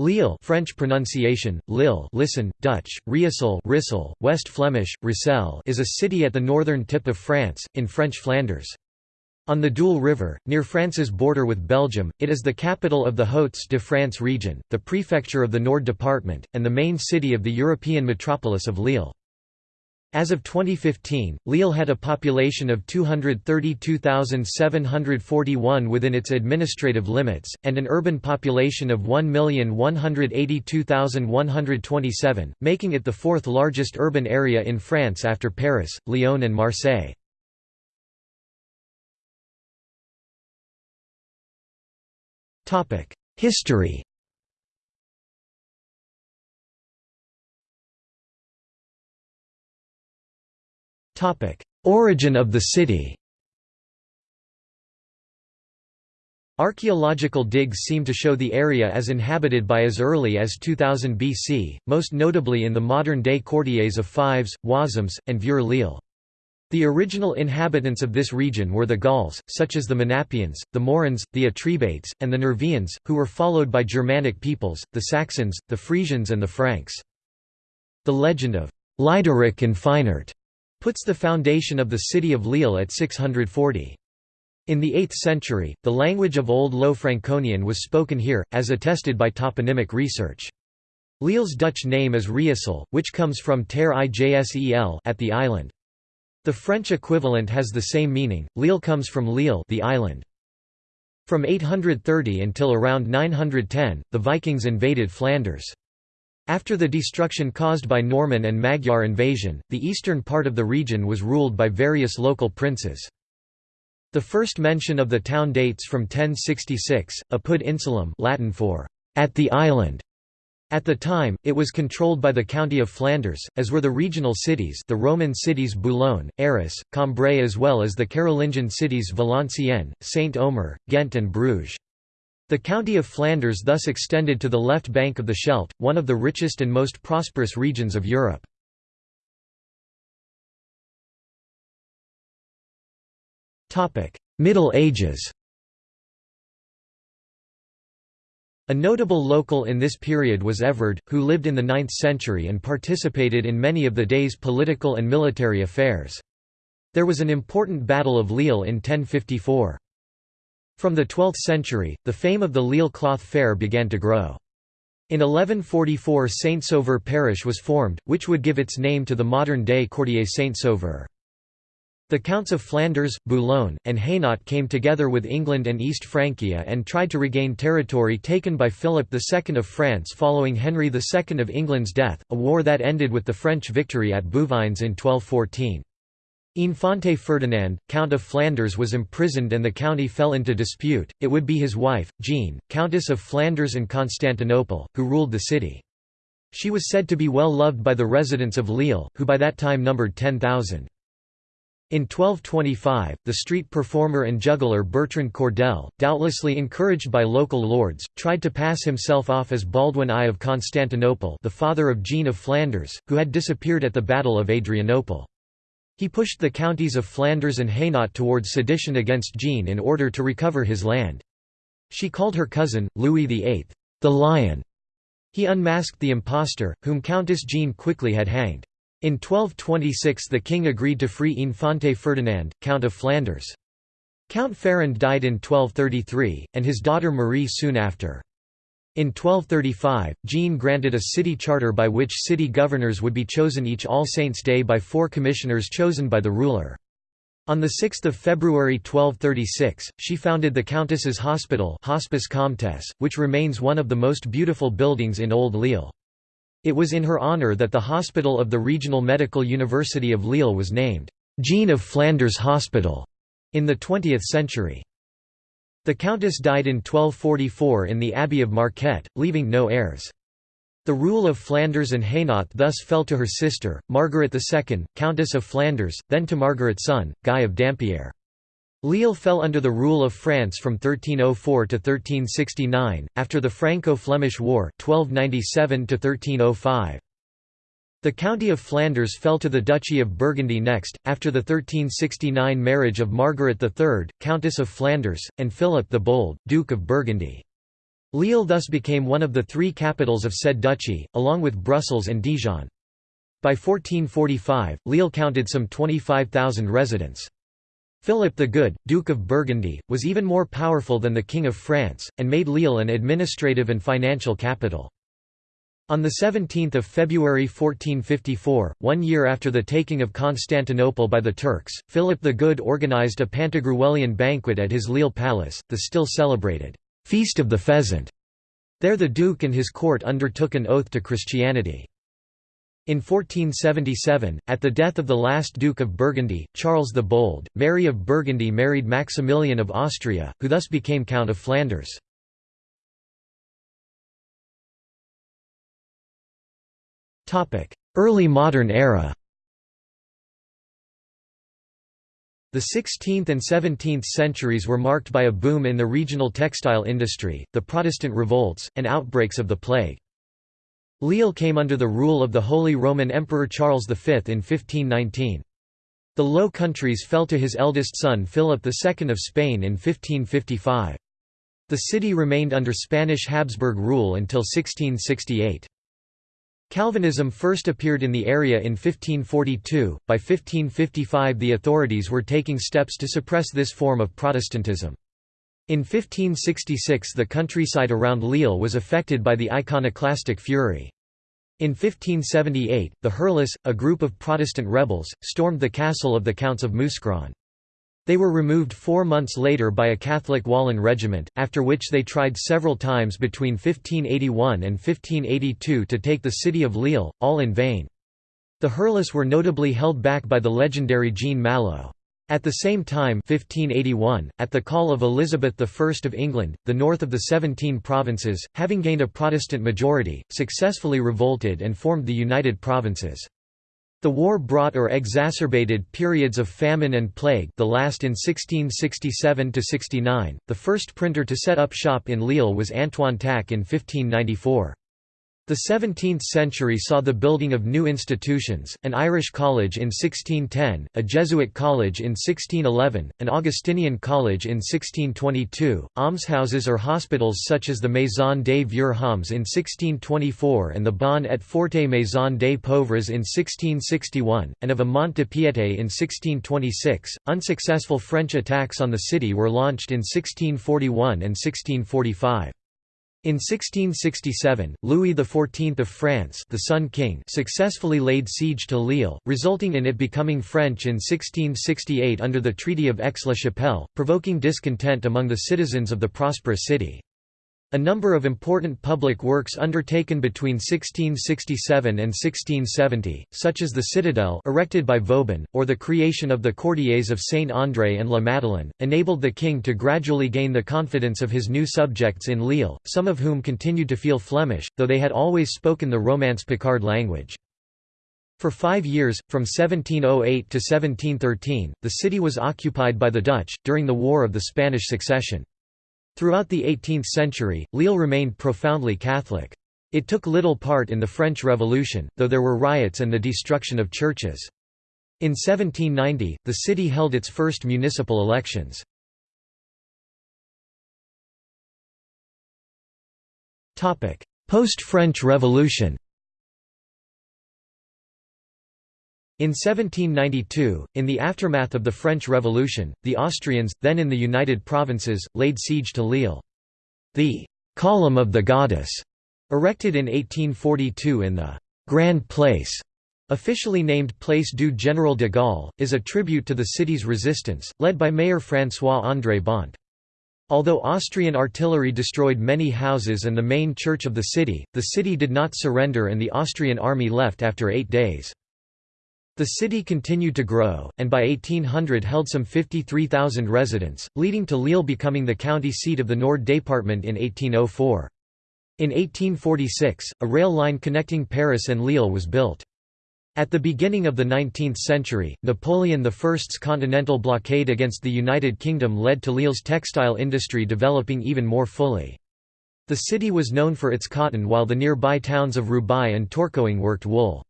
Lille French pronunciation, Lille listen, Dutch, Riesel Rissel, West Flemish, Rissel is a city at the northern tip of France, in French Flanders. On the Deûle River, near France's border with Belgium, it is the capital of the Hauts-de-France region, the prefecture of the Nord department, and the main city of the European metropolis of Lille. As of 2015, Lille had a population of 232,741 within its administrative limits, and an urban population of 1,182,127, making it the fourth largest urban area in France after Paris, Lyon and Marseille. History Origin of the city Archaeological digs seem to show the area as inhabited by as early as 2000 BC, most notably in the modern-day quartiers of Fives, Wazemmes, and Vieux-Lille. The original inhabitants of this region were the Gauls, such as the Menapians, the Morans, the Atrebates, and the Nervians, who were followed by Germanic peoples, the Saxons, the Frisians and the Franks. The legend of Lydéric and Phinaert puts the foundation of the city of Lille at 640. In the 8th century, the language of Old Low Franconian was spoken here, as attested by toponymic research. Lille's Dutch name is Riesel, which comes from ter ijsel at the island. The French equivalent has the same meaning. Lille comes from Lille, the island. From 830 until around 910, the Vikings invaded Flanders. After the destruction caused by Norman and Magyar invasion, the eastern part of the region was ruled by various local princes. The first mention of the town dates from 1066, Apud Insulum Latin for «at the island». At the time, it was controlled by the county of Flanders, as were the regional cities the Roman cities Boulogne, Arras, Cambrai as well as the Carolingian cities Valenciennes, Saint-Omer, Ghent and Bruges. The county of Flanders thus extended to the left bank of the Scheldt, one of the richest and most prosperous regions of Europe. Middle Ages A notable local in this period was Everd, who lived in the 9th century and participated in many of the day's political and military affairs. There was an important Battle of Lille in 1054. From the 12th century, the fame of the Lille cloth fair began to grow. In 1144 Saint-Sauveur parish was formed, which would give its name to the modern-day Quartier Saint-Sauveur. The Counts of Flanders, Boulogne, and Hainaut came together with England and East Francia and tried to regain territory taken by Philip II of France following Henry II of England's death, a war that ended with the French victory at Bouvines in 1214. Infante Ferdinand, Count of Flanders was imprisoned and the county fell into dispute, it would be his wife, Jean, Countess of Flanders and Constantinople, who ruled the city. She was said to be well loved by the residents of Lille, who by that time numbered 10,000. In 1225, the street performer and juggler Bertrand Cordel, doubtlessly encouraged by local lords, tried to pass himself off as Baldwin I of Constantinople the father of Jean of Flanders, who had disappeared at the Battle of Adrianople. He pushed the counties of Flanders and Hainaut towards sedition against Jean in order to recover his land. She called her cousin, Louis VIII, the Lion. He unmasked the impostor, whom Countess Jean quickly had hanged. In 1226 the king agreed to free Infante Ferdinand, Count of Flanders. Count Ferrand died in 1233, and his daughter Marie soon after. In 1235, Jean granted a city charter by which city governors would be chosen each All Saints' Day by four commissioners chosen by the ruler. On 6 February 1236, she founded the Countess's Hospital Hospice Comtesse, which remains one of the most beautiful buildings in Old Lille. It was in her honour that the hospital of the Regional Medical University of Lille was named, Jean of Flanders Hospital, in the 20th century. The countess died in 1244 in the Abbey of Marquette, leaving no heirs. The rule of Flanders and Hainaut thus fell to her sister, Margaret II, Countess of Flanders, then to Margaret's son, Guy of Dampierre. Lille fell under the rule of France from 1304 to 1369, after the Franco-Flemish War 1297 -1305. The county of Flanders fell to the Duchy of Burgundy next, after the 1369 marriage of Margaret III, Countess of Flanders, and Philip the Bold, Duke of Burgundy. Lille thus became one of the three capitals of said duchy, along with Brussels and Dijon. By 1445, Lille counted some 25,000 residents. Philip the Good, Duke of Burgundy, was even more powerful than the King of France, and made Lille an administrative and financial capital. On 17 February 1454, one year after the taking of Constantinople by the Turks, Philip the Good organized a Pantagruelian banquet at his Lille palace, the still celebrated «Feast of the Pheasant». There the Duke and his court undertook an oath to Christianity. In 1477, at the death of the last Duke of Burgundy, Charles the Bold, Mary of Burgundy married Maximilian of Austria, who thus became Count of Flanders. Early modern era The 16th and 17th centuries were marked by a boom in the regional textile industry, the Protestant revolts, and outbreaks of the plague. Lille came under the rule of the Holy Roman Emperor Charles V in 1519. The Low Countries fell to his eldest son Philip II of Spain in 1555. The city remained under Spanish Habsburg rule until 1668. Calvinism first appeared in the area in 1542. By 1555, the authorities were taking steps to suppress this form of Protestantism. In 1566 the countryside around Lille was affected by the iconoclastic fury. In 1578, the Hurlus, a group of Protestant rebels, stormed the castle of the Counts of Mouscron. They were removed four months later by a Catholic Walloon regiment, after which they tried several times between 1581 and 1582 to take the city of Lille, all in vain. The Hurlus were notably held back by the legendary Jean Malo. At the same time 1581, at the call of Elizabeth I of England, the north of the Seventeen Provinces, having gained a Protestant majority, successfully revolted and formed the United Provinces. The war brought or exacerbated periods of famine and plague the last in 1667–69, the first printer to set up shop in Lille was Antoine Tack in 1594. The 17th century saw the building of new institutions, an Irish college in 1610, a Jesuit college in 1611, an Augustinian college in 1622, almshouses or hospitals such as the Maison des Vieux Hommes in 1624 and the Bonne et Forte Maison des Pauvres in 1661, and of a Mont de Piété in 1626. Unsuccessful French attacks on the city were launched in 1641 and 1645. In 1667, Louis XIV of France the Sun King successfully laid siege to Lille, resulting in it becoming French in 1668 under the Treaty of Aix-la-Chapelle, provoking discontent among the citizens of the prosperous city. A number of important public works undertaken between 1667 and 1670, such as the Citadel erected by Vauban, or the creation of the Quartiers of Saint-André and La Madeleine, enabled the king to gradually gain the confidence of his new subjects in Lille, some of whom continued to feel Flemish, though they had always spoken the Romance Picard language. For five years, from 1708 to 1713, the city was occupied by the Dutch, during the War of the Spanish Succession. Throughout the 18th century, Lille remained profoundly Catholic. It took little part in the French Revolution, though there were riots and the destruction of churches. In 1790, the city held its first municipal elections. Post-French Revolution In 1792, in the aftermath of the French Revolution, the Austrians, then in the United Provinces, laid siege to Lille. The «Column of the Goddess», erected in 1842 in the «Grand Place», officially named Place du Général de Gaulle, is a tribute to the city's resistance, led by Mayor François-André Bonte. Although Austrian artillery destroyed many houses and the main church of the city, the city did not surrender and the Austrian army left after eight days. The city continued to grow, and by 1800 held some 53,000 residents, leading to Lille becoming the county seat of the Nord department in 1804. In 1846, a rail line connecting Paris and Lille was built. At the beginning of the 19th century, Napoleon I's continental blockade against the United Kingdom led to Lille's textile industry developing even more fully. The city was known for its cotton while the nearby towns of Roubaix and Tourcoing worked wool.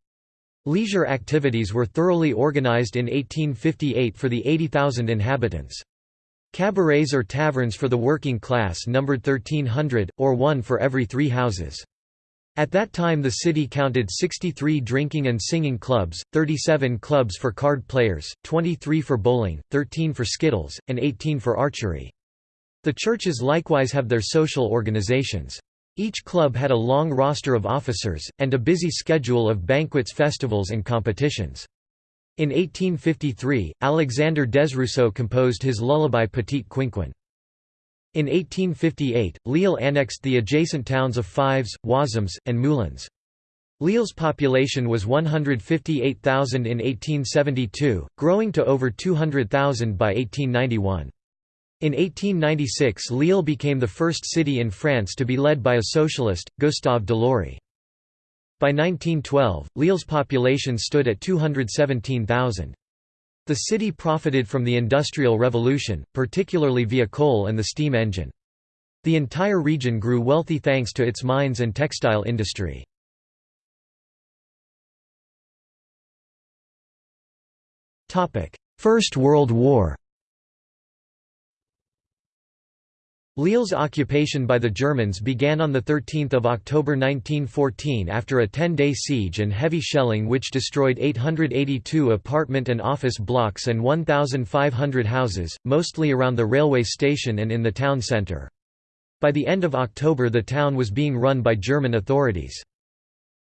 Leisure activities were thoroughly organized in 1858 for the 80,000 inhabitants. Cabarets or taverns for the working class numbered 1300, or one for every three houses. At that time the city counted 63 drinking and singing clubs, 37 clubs for card players, 23 for bowling, 13 for skittles, and 18 for archery. The churches likewise have their social organizations. Each club had a long roster of officers, and a busy schedule of banquets festivals and competitions. In 1853, Alexander Desrousseaux composed his lullaby Petite Quinquin. In 1858, Lille annexed the adjacent towns of Fives, Wazemmes, and Moulins. Lille's population was 158,000 in 1872, growing to over 200,000 by 1891. In 1896 Lille became the first city in France to be led by a socialist, Gustave Delory. By 1912, Lille's population stood at 217,000. The city profited from the Industrial Revolution, particularly via coal and the steam engine. The entire region grew wealthy thanks to its mines and textile industry. First World War Lille's occupation by the Germans began on 13 October 1914 after a 10-day siege and heavy shelling which destroyed 882 apartment and office blocks and 1,500 houses, mostly around the railway station and in the town centre. By the end of October the town was being run by German authorities.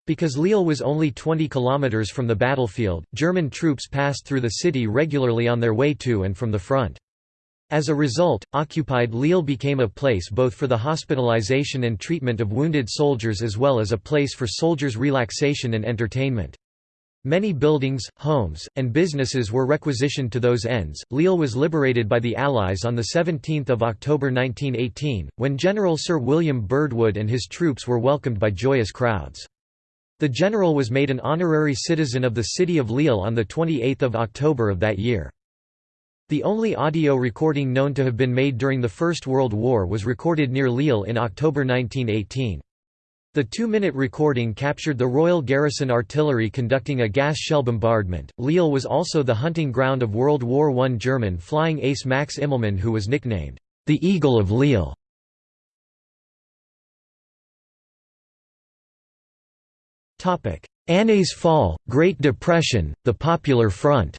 Because Lille was only 20 kilometres from the battlefield, German troops passed through the city regularly on their way to and from the front. As a result, occupied Lille became a place both for the hospitalization and treatment of wounded soldiers as well as a place for soldiers' relaxation and entertainment. Many buildings, homes, and businesses were requisitioned to those ends. Lille was liberated by the Allies on 17 October 1918, when General Sir William Birdwood and his troops were welcomed by joyous crowds. The general was made an honorary citizen of the city of Lille on 28 October of that year. The only audio recording known to have been made during the First World War was recorded near Lille in October 1918. The two-minute recording captured the Royal Garrison Artillery conducting a gas shell bombardment. Lille was also the hunting ground of World War I German flying ace Max Immelmann who was nicknamed, the Eagle of Lille. Années folles, Great Depression, the Popular Front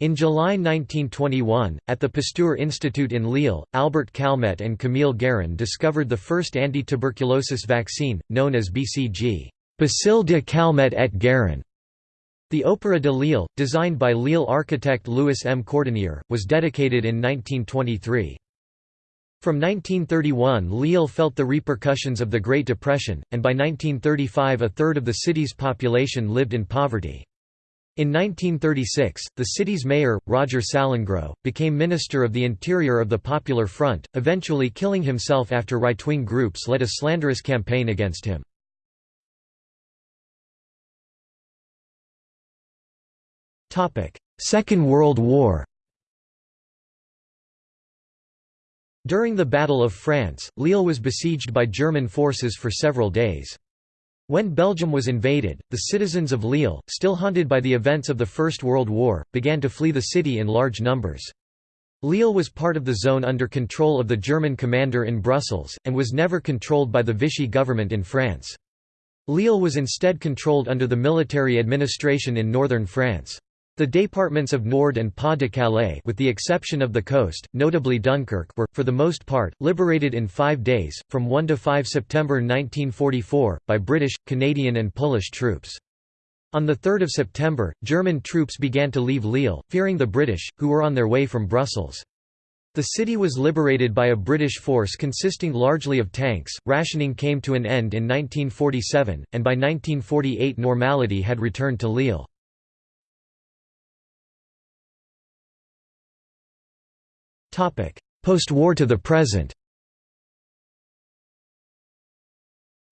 In July 1921, at the Pasteur Institute in Lille, Albert Calmette and Camille Guérin discovered the first anti-tuberculosis vaccine, known as BCG Bacille de Calmette et Guérin. The Opéra de Lille, designed by Lille architect Louis M. Cordonnier, was dedicated in 1923. From 1931 Lille felt the repercussions of the Great Depression, and by 1935 a third of the city's population lived in poverty. In 1936, the city's mayor, Roger Salengro, became Minister of the Interior of the Popular Front, eventually killing himself after right-wing groups led a slanderous campaign against him. Second World War During the Battle of France, Lille was besieged by German forces for several days. When Belgium was invaded, the citizens of Lille, still haunted by the events of the First World War, began to flee the city in large numbers. Lille was part of the zone under control of the German commander in Brussels, and was never controlled by the Vichy government in France. Lille was instead controlled under the military administration in northern France. The departments of Nord and Pas-de-Calais with the exception of the coast, notably Dunkirk were, for the most part, liberated in five days, from 1 to 5 September 1944, by British, Canadian and Polish troops. On 3 September, German troops began to leave Lille, fearing the British, who were on their way from Brussels. The city was liberated by a British force consisting largely of tanks. Rationing came to an end in 1947, and by 1948 normality had returned to Lille. Post-war to the present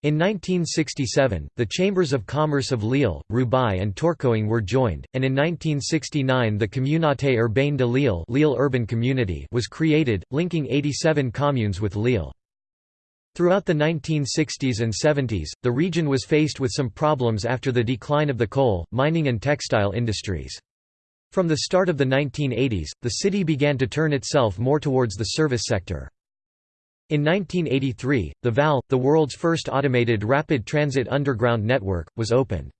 In 1967, the Chambers of Commerce of Lille, Roubaix and Tourcoing were joined, and in 1969 the Communauté urbaine de Lille, Lille Urban Community was created, linking 87 communes with Lille. Throughout the 1960s and 70s, the region was faced with some problems after the decline of the coal, mining and textile industries. From the start of the 1980s, the city began to turn itself more towards the service sector. In 1983, the VAL, the world's first automated rapid transit underground network, was opened.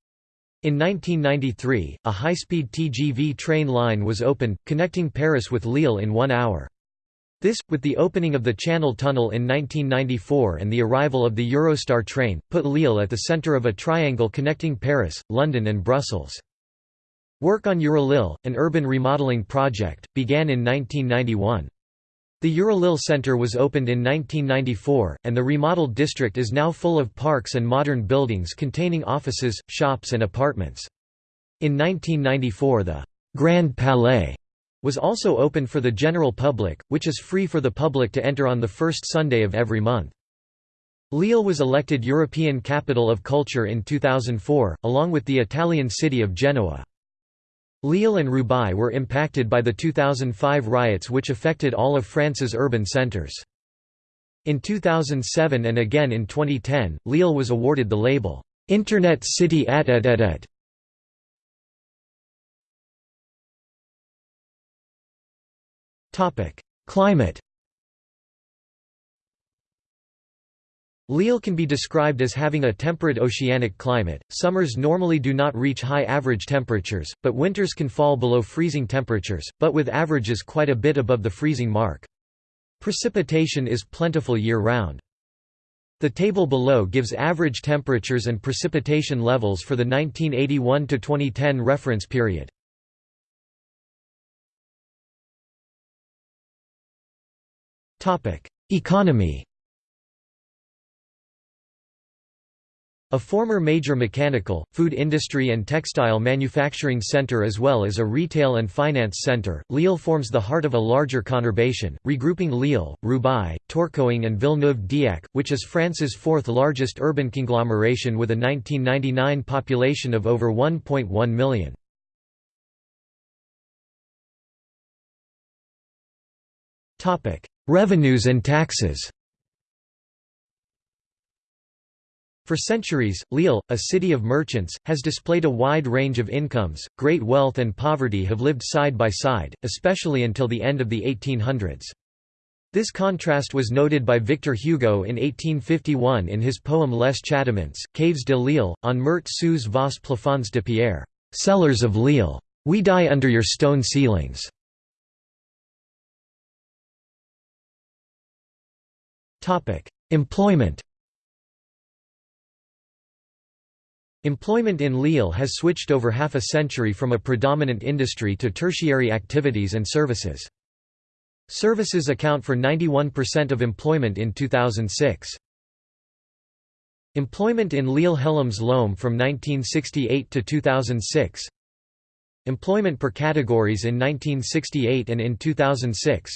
In 1993, a high-speed TGV train line was opened, connecting Paris with Lille in one hour. This, with the opening of the Channel Tunnel in 1994 and the arrival of the Eurostar train, put Lille at the centre of a triangle connecting Paris, London and Brussels. Work on Eurolille, an urban remodeling project, began in 1991. The Eurolille Center was opened in 1994, and the remodeled district is now full of parks and modern buildings containing offices, shops and apartments. In 1994 the Grand Palais was also opened for the general public, which is free for the public to enter on the first Sunday of every month. Lille was elected European Capital of Culture in 2004, along with the Italian city of Genoa. Lille and Roubaix were impacted by the 2005 riots which affected all of France's urban centres. In 2007 and again in 2010, Lille was awarded the label, "'Internet City at et et et". Climate Lille can be described as having a temperate oceanic climate. Summers normally do not reach high average temperatures, but winters can fall below freezing temperatures, but with averages quite a bit above the freezing mark. Precipitation is plentiful year-round. The table below gives average temperatures and precipitation levels for the 1981 to 2010 reference period. Topic: Economy A former major mechanical, food industry and textile manufacturing center as well as a retail and finance center, Lille forms the heart of a larger conurbation, regrouping Lille, Roubaix, Tourcoing and Villeneuve-d'Ascq, which is France's fourth largest urban conglomeration with a 1999 population of over 1.1 million. Revenues and taxes For centuries, Lille, a city of merchants, has displayed a wide range of incomes. Great wealth and poverty have lived side by side, especially until the end of the 1800s. This contrast was noted by Victor Hugo in 1851 in his poem Les Châtiments, Caves de Lille, on meurtre sous vos plafonds de pierre. Cellars of Lille. We die under your stone ceilings. Employment Employment in Lille has switched over half a century from a predominant industry to tertiary activities and services. Services account for 91% of employment in 2006. Employment in Lille Hellemmes-Lomme from 1968 to 2006 Employment per categories in 1968 and in 2006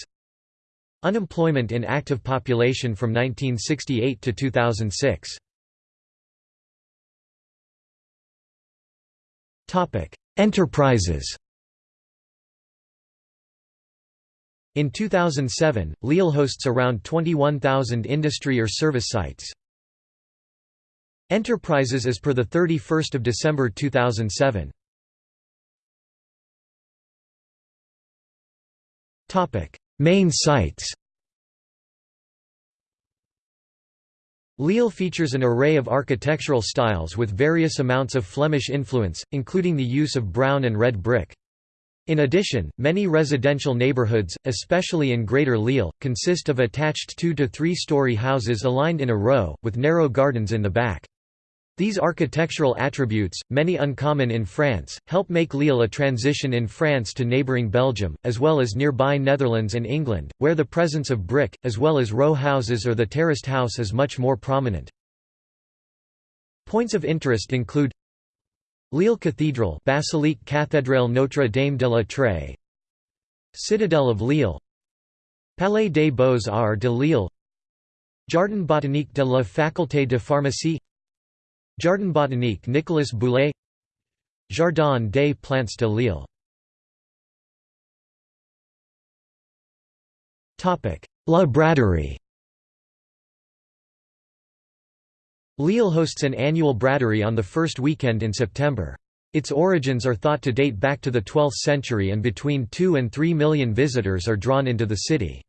Unemployment in active population from 1968 to 2006 Enterprises In 2007, Lille hosts around 21,000 industry or service sites. Enterprises as per 31 December 2007. Main sites Lille features an array of architectural styles with various amounts of Flemish influence, including the use of brown and red brick. In addition, many residential neighborhoods, especially in Greater Lille, consist of attached two- to three-story houses aligned in a row, with narrow gardens in the back. These architectural attributes, many uncommon in France, help make Lille a transition in France to neighbouring Belgium, as well as nearby Netherlands and England, where the presence of brick, as well as row houses or the terraced house is much more prominent. Points of interest include Lille Cathedral Basilique Cathédrale Notre Dame de la Treille Citadel of Lille Palais des Beaux-Arts de Lille Jardin botanique de la Faculté de Pharmacie Jardin botanique Nicolas Boulay Jardin des plantes de Lille La Braderie Lille hosts an annual braderie on the first weekend in September. Its origins are thought to date back to the 12th century and between 2 and 3 million visitors are drawn into the city.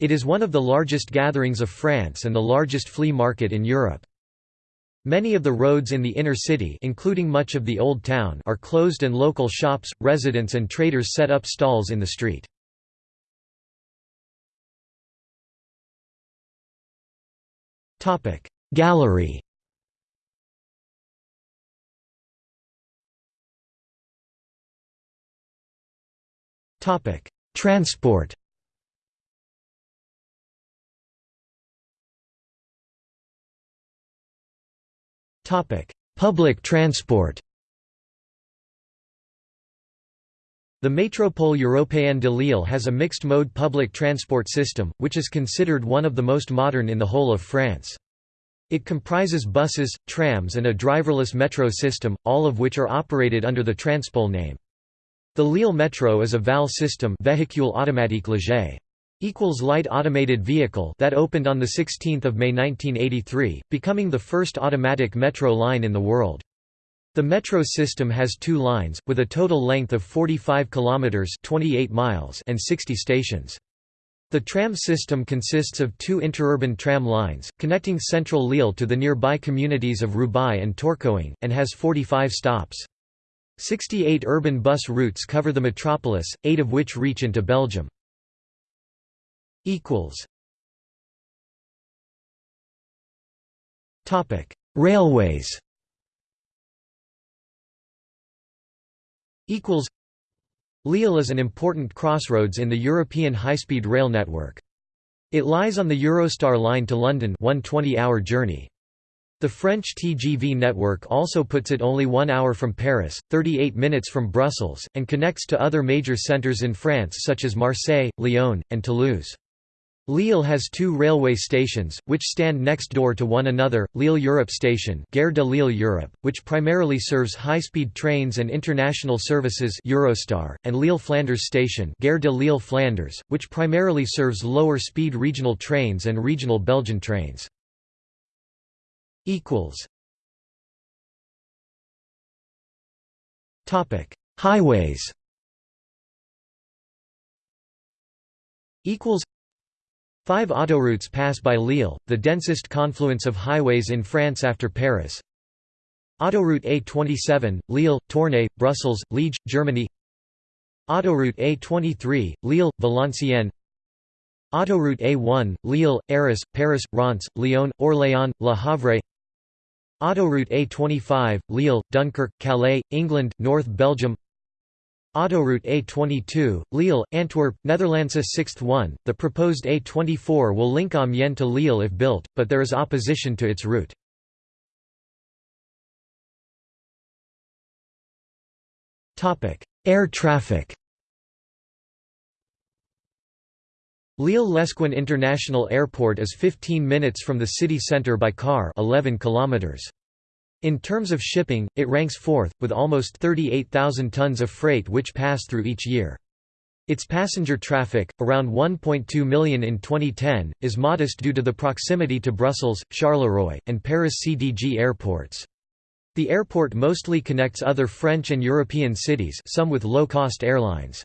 It is one of the largest gatherings of France and the largest flea market in Europe. Many of the roads in the inner city including much of the Old Town are closed and local shops, residents and traders set up stalls in the street. Gallery Transport Public transport The Métropole Européenne de Lille has a mixed-mode public transport system, which is considered one of the most modern in the whole of France. It comprises buses, trams and a driverless metro system, all of which are operated under the Transpole name. The Lille Metro is a VAL system véhicule automatique léger equals light automated vehicle that opened on the 16th of May 1983, becoming the first automatic metro line in the world. The metro system has two lines with a total length of 45 kilometers, 28 miles and 60 stations. The tram system consists of two interurban tram lines, connecting central Lille to the nearby communities of Roubaix and Tourcoing, and has 45 stops. 68 urban bus routes cover the metropolis, eight of which reach into Belgium. Equals. Topic: Railways. Equals. Lille is an important crossroads in the European high-speed rail network. It lies on the Eurostar line to London one 20-hour journey. The French TGV network also puts it only one hour from Paris, 38 minutes from Brussels, and connects to other major centres in France such as Marseille, Lyon, and Toulouse. Lille has two railway stations, which stand next door to one another, Lille Europe Station Gare de Lille Europe, which primarily serves high-speed trains and international services Eurostar, and Lille Flanders Station Gare de Lille Flanders, which primarily serves lower-speed regional trains and regional Belgian trains. Highways Five autoroutes pass by Lille, the densest confluence of highways in France after Paris. Autoroute A27, Lille, Tournai, Brussels, Liege, Germany. Autoroute A23, Lille, Valenciennes. Autoroute A1, Lille, Arras, Paris, Reims, Lyon, Orléans, Le Havre. Autoroute A25, Lille, Dunkirk, Calais, England, North Belgium Autoroute A22, Lille, Antwerp, Netherlands A sixth one, the proposed A24 will link Amiens to Lille if built, but there is opposition to its route. Air traffic Lille-Lesquin International Airport is 15 minutes from the city centre by car 11 kilometers. In terms of shipping, it ranks fourth, with almost 38,000 tons of freight which pass through each year. Its passenger traffic, around 1.2 million in 2010, is modest due to the proximity to Brussels, Charleroi, and Paris CDG airports. The airport mostly connects other French and European cities some with low-cost airlines.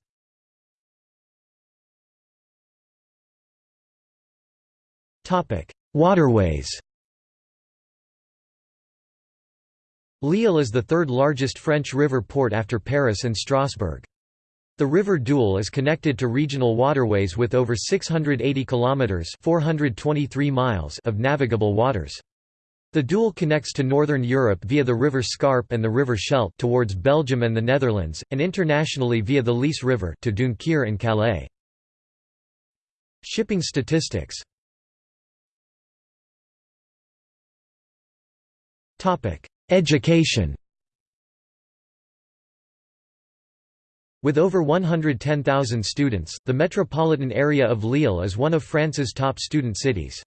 Waterways Lille is the third largest French river port after Paris and Strasbourg. The river Deûle is connected to regional waterways with over 680 kilometers (423 miles) of navigable waters. The Deûle connects to northern Europe via the river Scarpe and the river Scheldt towards Belgium and the Netherlands, and internationally via the Lys River to Dunkirk and Calais. Shipping statistics Topic: Education With over 110,000 students, the metropolitan area of Lille is one of France's top student cities.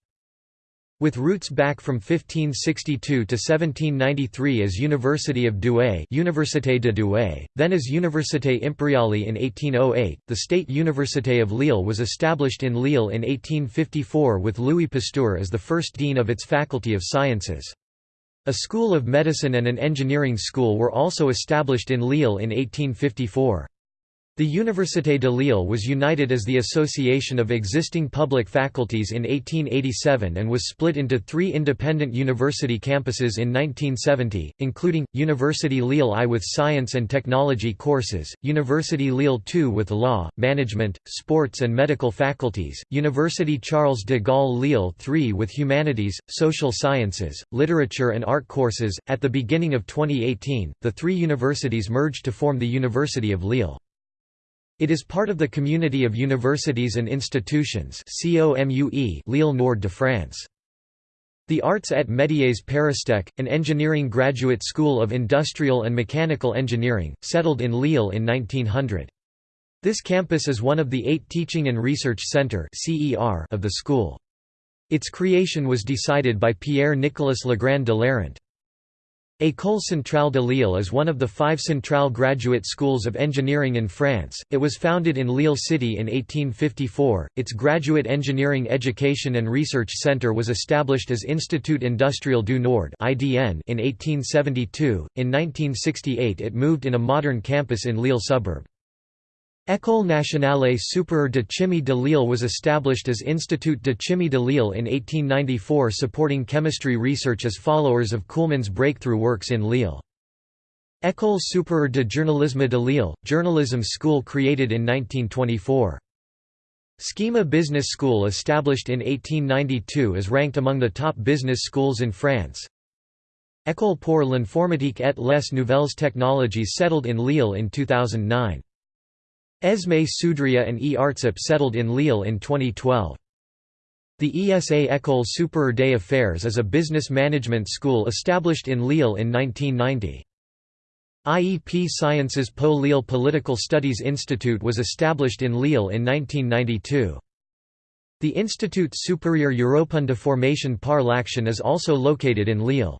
With roots back from 1562 to 1793 as University of Douai Université de Douai, then as Université Impériale in 1808, the State Université of Lille was established in Lille in 1854 with Louis Pasteur as the first dean of its Faculty of Sciences. A school of medicine and an engineering school were also established in Lille in 1854. The Université de Lille was united as the association of existing public faculties in 1887 and was split into three independent university campuses in 1970, including, University Lille I with science and technology courses, University Lille II with law, management, sports and medical faculties, University Charles de Gaulle Lille III with humanities, social sciences, literature and art courses. At the beginning of 2018, the three universities merged to form the University of Lille. It is part of the Community of Universities and Institutions Lille Nord de France. The Arts et Métiers Paristech, an engineering graduate school of industrial and mechanical engineering, settled in Lille in 1900. This campus is one of the eight Teaching and Research Centre of the school. Its creation was decided by Pierre-Nicolas Legrand de L'Arrent. École Centrale de Lille is one of the five Centrale graduate schools of engineering in France. It was founded in Lille City in 1854. Its graduate engineering education and research center was established as Institut Industriel du Nord (IDN) in 1872. In 1968, it moved in a modern campus in Lille suburb. École nationale supérieure de chimie de Lille was established as Institut de chimie de Lille in 1894 supporting chemistry research as followers of Kuhlmann's breakthrough works in Lille. École supérieure de journalisme de Lille, journalism school created in 1924. SKEMA Business School established in 1892 is ranked among the top business schools in France. École pour l'informatique et les nouvelles technologies settled in Lille in 2009. Esme Sudria and E. Artsip settled in Lille in 2012. The ESA École Supérieure des Affaires is a business management school established in Lille in 1990. IEP Sciences Po Lille Political Studies Institute was established in Lille in 1992. The Institut Supérieur Européen de Formation par l'Action is also located in Lille.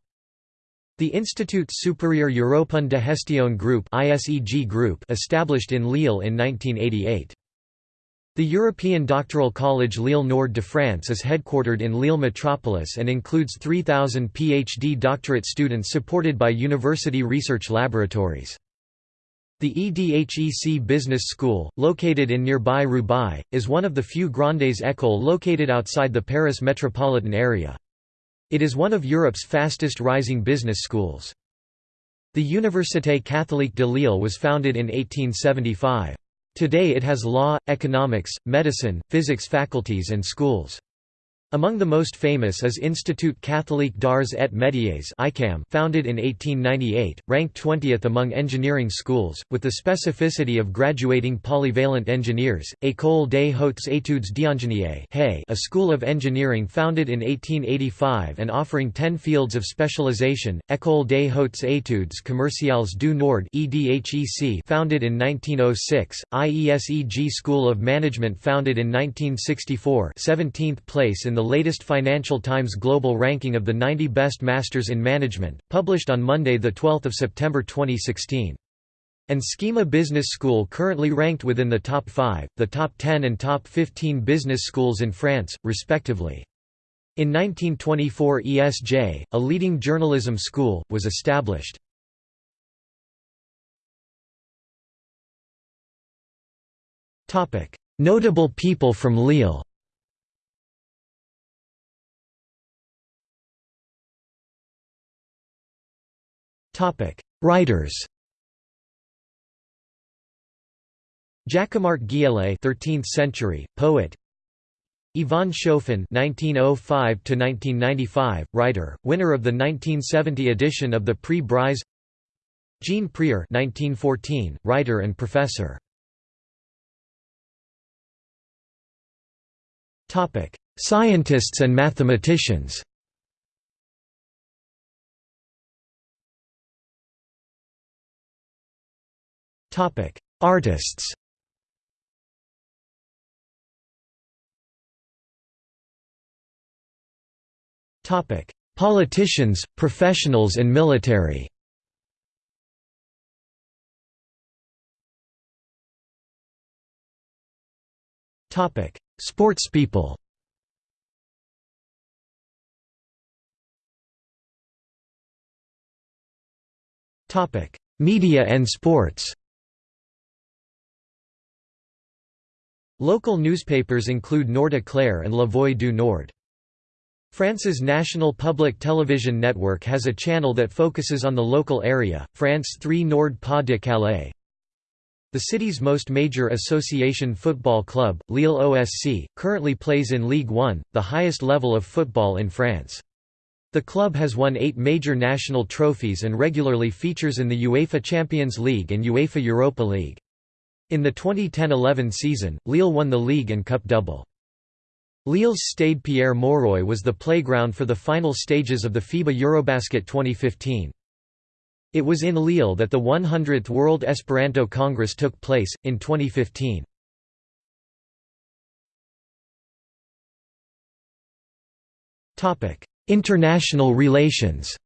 The Institut Supérieur Européen de Gestion Group Group established in Lille in 1988. The European Doctoral College Lille Nord de France is headquartered in Lille Metropolis and includes 3,000 PhD doctorate students supported by university research laboratories. The EDHEC Business School, located in nearby Roubaix, is one of the few Grandes écoles located outside the Paris metropolitan area. It is one of Europe's fastest rising business schools. The Université Catholique de Lille was founded in 1875. Today it has law, economics, medicine, physics faculties and schools. Among the most famous is Institut Catholique d'Arts et Métiers founded in 1898, ranked 20th among engineering schools, with the specificity of graduating polyvalent engineers, École des hautes études d'ingénierie a school of engineering founded in 1885 and offering 10 fields of specialization, École des hautes études commerciales du Nord founded in 1906, IESEG School of Management founded in 1964 17th place in the the latest Financial Times Global ranking of the 90 best masters in management, published on Monday 12 September 2016. And SKEMA Business School currently ranked within the top 5, the top 10 and top 15 business schools in France, respectively. In 1924 ESJ, a leading journalism school, was established. Notable people from Lille Writers. Jacquemart Guillet, 13th century poet. Yvonne Chauffin (1905–1995), writer, winner of the 1970 edition of the Prix Bryse. Jean Prieur (1914), writer and professor. Topic: Scientists and mathematicians. Topic: Artists. Topic: Politicians, professionals and military. Topic: Sportspeople. Topic: Media and sports Local newspapers include Nord Éclair and La Voix du Nord. France's national public television network has a channel that focuses on the local area, France 3 Nord Pas de Calais. The city's most major association football club, Lille OSC, currently plays in Ligue 1, the highest level of football in France. The club has won eight major national trophies and regularly features in the UEFA Champions League and UEFA Europa League. In the 2010–11 season, Lille won the league and cup double. Lille's Stade Pierre Mauroy was the playground for the final stages of the FIBA Eurobasket 2015. It was in Lille that the 100th World Esperanto Congress took place, in 2015. International relations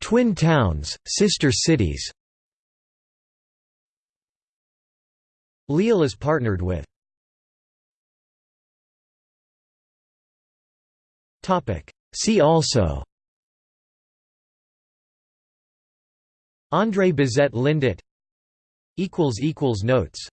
Twin towns, sister cities. Lille is partnered with. See also. André Bizet Lindet Notes